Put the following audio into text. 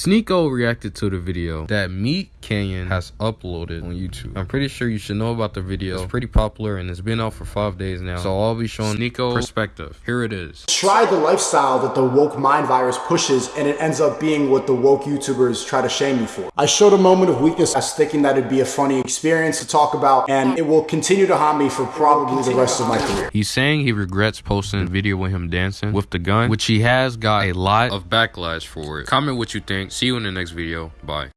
Sneako reacted to the video that Meat Canyon has uploaded on YouTube. I'm pretty sure you should know about the video. It's pretty popular and it's been out for five days now. So I'll be showing Sneako perspective. Here it is. Try the lifestyle that the woke mind virus pushes and it ends up being what the woke YouTubers try to shame me for. I showed a moment of weakness as thinking that it'd be a funny experience to talk about and it will continue to haunt me for probably the rest of my career. He's saying he regrets posting a video with him dancing with the gun, which he has got a lot of backlash for it. Comment what you think. See you in the next video. Bye.